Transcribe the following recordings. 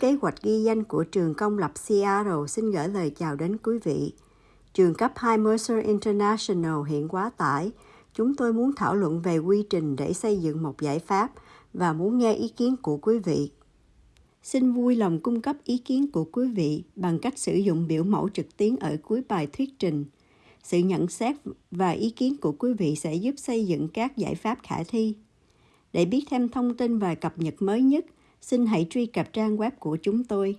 kế hoạch ghi danh của trường công lập Seattle xin gửi lời chào đến quý vị. Trường cấp 2 Mercer International hiện quá tải. Chúng tôi muốn thảo luận về quy trình để xây dựng một giải pháp và muốn nghe ý kiến của quý vị. Xin vui lòng cung cấp ý kiến của quý vị bằng cách sử dụng biểu mẫu trực tuyến ở cuối bài thuyết trình. Sự nhận xét và ý kiến của quý vị sẽ giúp xây dựng các giải pháp khả thi. Để biết thêm thông tin và cập nhật mới nhất, xin hãy truy cập trang web của chúng tôi.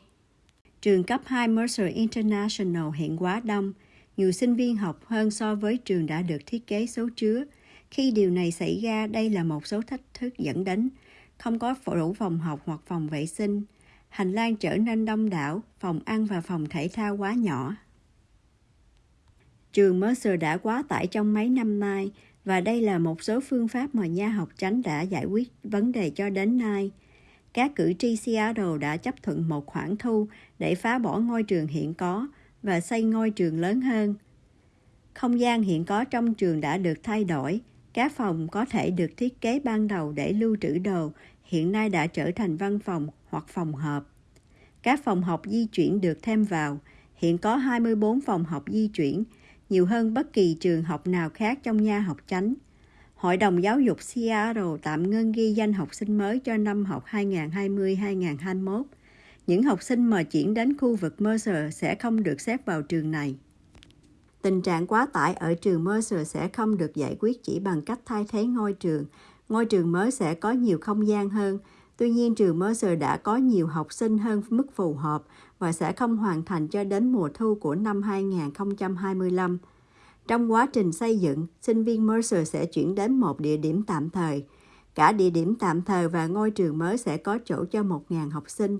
Trường cấp 2 Mercer International hiện quá đông, nhiều sinh viên học hơn so với trường đã được thiết kế số chứa. Khi điều này xảy ra, đây là một số thách thức dẫn đến không có đủ phòng học hoặc phòng vệ sinh, hành lang trở nên đông đảo, phòng ăn và phòng thể thao quá nhỏ. Trường Mercer đã quá tải trong mấy năm nay và đây là một số phương pháp mà nhà học tránh đã giải quyết vấn đề cho đến nay. Các cử tri Seattle đã chấp thuận một khoản thu để phá bỏ ngôi trường hiện có và xây ngôi trường lớn hơn. Không gian hiện có trong trường đã được thay đổi. Các phòng có thể được thiết kế ban đầu để lưu trữ đồ, hiện nay đã trở thành văn phòng hoặc phòng họp. Các phòng học di chuyển được thêm vào. Hiện có 24 phòng học di chuyển, nhiều hơn bất kỳ trường học nào khác trong nha học chánh. Hội đồng giáo dục Seattle tạm ngưng ghi danh học sinh mới cho năm học 2020-2021. Những học sinh mà chuyển đến khu vực Mercer sẽ không được xếp vào trường này. Tình trạng quá tải ở trường Mercer sẽ không được giải quyết chỉ bằng cách thay thế ngôi trường. Ngôi trường mới sẽ có nhiều không gian hơn. Tuy nhiên, trường Mercer đã có nhiều học sinh hơn mức phù hợp và sẽ không hoàn thành cho đến mùa thu của năm 2025. Trong quá trình xây dựng, sinh viên Mercer sẽ chuyển đến một địa điểm tạm thời. Cả địa điểm tạm thời và ngôi trường mới sẽ có chỗ cho 1.000 học sinh.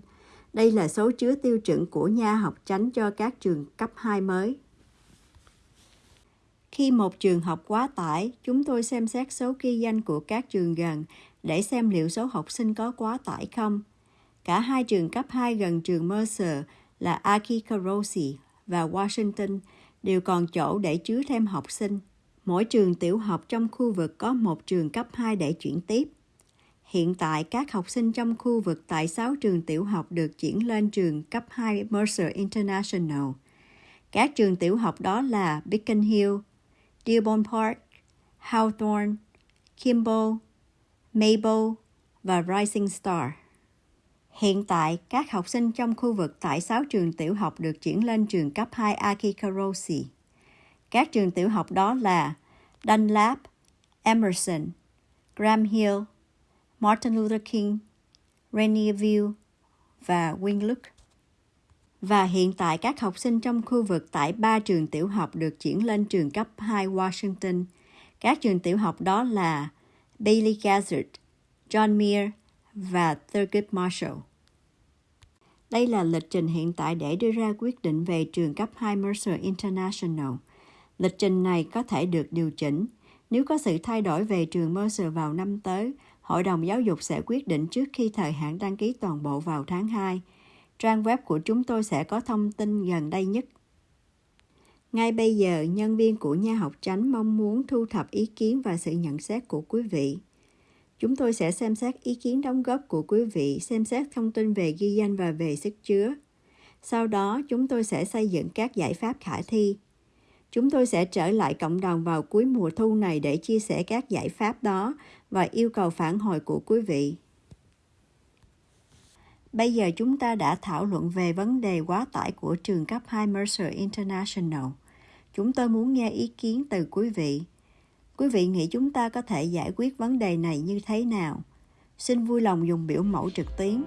Đây là số chứa tiêu chuẩn của nha học tránh cho các trường cấp 2 mới. Khi một trường học quá tải, chúng tôi xem xét số ghi danh của các trường gần để xem liệu số học sinh có quá tải không. Cả hai trường cấp 2 gần trường Mercer là Akikarosi và Washington đều còn chỗ để chứa thêm học sinh. Mỗi trường tiểu học trong khu vực có một trường cấp 2 để chuyển tiếp. Hiện tại, các học sinh trong khu vực tại 6 trường tiểu học được chuyển lên trường cấp 2 Mercer International. Các trường tiểu học đó là Beacon Hill, Dearborn Park, Hawthorne, Kimball, Maple và Rising Star. Hiện tại, các học sinh trong khu vực tại 6 trường tiểu học được chuyển lên trường cấp 2 Akikarosi. Các trường tiểu học đó là Dunlap, Emerson, Graham Hill, Martin Luther King, Rainier View và Winlook. Và hiện tại các học sinh trong khu vực tại ba trường tiểu học được chuyển lên trường cấp 2 Washington. Các trường tiểu học đó là Bailey Gazzard, John Muir và Thurgood Marshall. Đây là lịch trình hiện tại để đưa ra quyết định về trường cấp 2 Mercer International. Lịch trình này có thể được điều chỉnh. Nếu có sự thay đổi về trường Mercer vào năm tới, Hội đồng giáo dục sẽ quyết định trước khi thời hạn đăng ký toàn bộ vào tháng 2. Trang web của chúng tôi sẽ có thông tin gần đây nhất. Ngay bây giờ, nhân viên của nhà học tránh mong muốn thu thập ý kiến và sự nhận xét của quý vị. Chúng tôi sẽ xem xét ý kiến đóng góp của quý vị, xem xét thông tin về ghi danh và về sức chứa. Sau đó, chúng tôi sẽ xây dựng các giải pháp khả thi. Chúng tôi sẽ trở lại cộng đồng vào cuối mùa thu này để chia sẻ các giải pháp đó và yêu cầu phản hồi của quý vị. Bây giờ chúng ta đã thảo luận về vấn đề quá tải của trường cấp 2 Mercer International. Chúng tôi muốn nghe ý kiến từ quý vị. Quý vị nghĩ chúng ta có thể giải quyết vấn đề này như thế nào? Xin vui lòng dùng biểu mẫu trực tuyến.